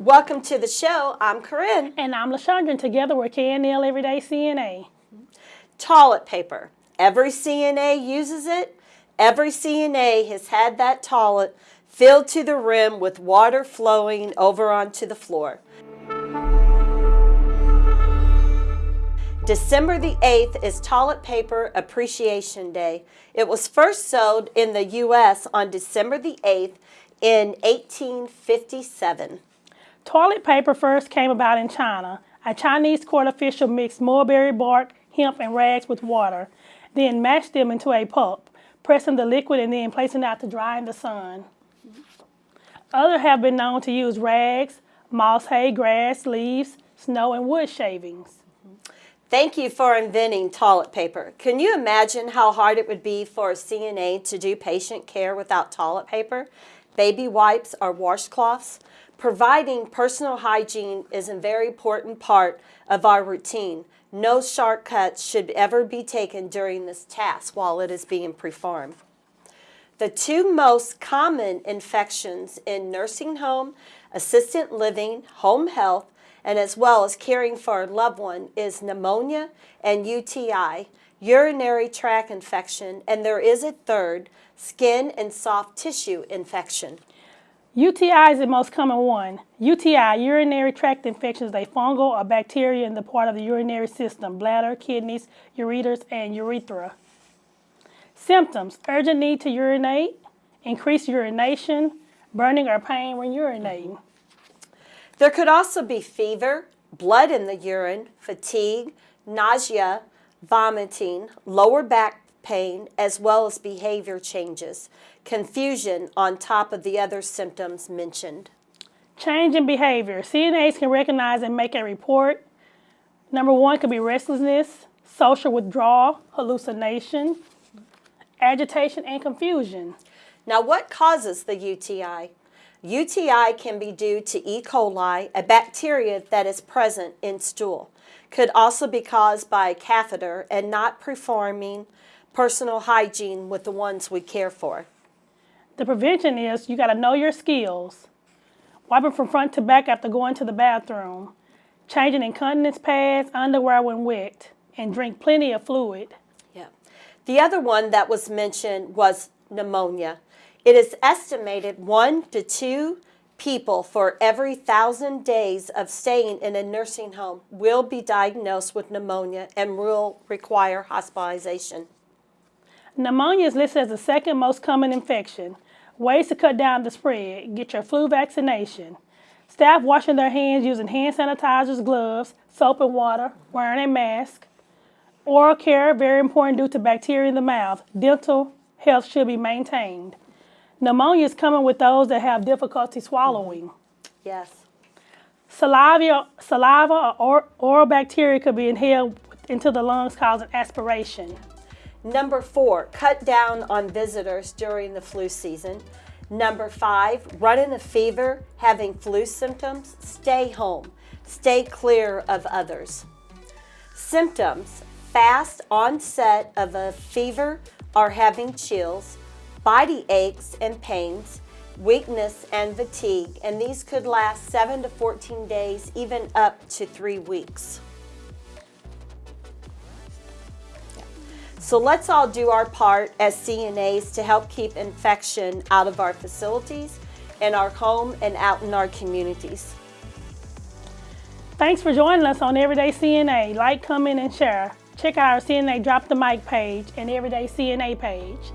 Welcome to the show. I'm Corinne. And I'm LaShondra, and together we're KNL Everyday CNA. Toilet paper. Every CNA uses it. Every CNA has had that toilet filled to the rim with water flowing over onto the floor. December the 8th is Toilet Paper Appreciation Day. It was first sold in the U.S. on December the 8th in 1857. Toilet paper first came about in China. A Chinese court official mixed mulberry bark, hemp, and rags with water, then mashed them into a pulp, pressing the liquid and then placing it out to dry in the sun. Others have been known to use rags, moss hay, grass, leaves, snow, and wood shavings. Thank you for inventing toilet paper. Can you imagine how hard it would be for a CNA to do patient care without toilet paper, baby wipes, or washcloths? Providing personal hygiene is a very important part of our routine. No shortcuts should ever be taken during this task while it is being performed. The two most common infections in nursing home, assisted living, home health, and as well as caring for a loved one is pneumonia and UTI, urinary tract infection, and there is a third, skin and soft tissue infection. UTI is the most common one. UTI, urinary tract infection, is a fungal or bacteria in the part of the urinary system, bladder, kidneys, ureters, and urethra. Symptoms, urgent need to urinate, increased urination, burning or pain when urinating. There could also be fever, blood in the urine, fatigue, nausea, vomiting, lower back pain, as well as behavior changes, confusion on top of the other symptoms mentioned. Change in behavior. CNAs can recognize and make a report. Number one could be restlessness, social withdrawal, hallucination, agitation, and confusion. Now, what causes the UTI? UTI can be due to E. coli, a bacteria that is present in stool. Could also be caused by a catheter and not performing personal hygiene with the ones we care for. The prevention is you got to know your skills. Wiping from front to back after going to the bathroom. Changing incontinence pads, underwear when wet. And drink plenty of fluid. Yeah. The other one that was mentioned was pneumonia. It is estimated one to two people for every thousand days of staying in a nursing home will be diagnosed with pneumonia and will require hospitalization. Pneumonia is listed as the second most common infection. Ways to cut down the spread. Get your flu vaccination. Staff washing their hands using hand sanitizers, gloves, soap and water, wearing a mask. Oral care, very important due to bacteria in the mouth. Dental health should be maintained. Pneumonia is coming with those that have difficulty swallowing. Yes. Saliva, saliva or oral bacteria could be inhaled into the lungs causing aspiration. Number four, cut down on visitors during the flu season. Number five, running a fever, having flu symptoms, stay home. Stay clear of others. Symptoms, fast onset of a fever or having chills, body aches and pains, weakness and fatigue, and these could last 7 to 14 days, even up to 3 weeks. So let's all do our part as CNAs to help keep infection out of our facilities, in our home, and out in our communities. Thanks for joining us on Everyday CNA. Like, comment, and share. Check out our CNA Drop the Mic page and Everyday CNA page.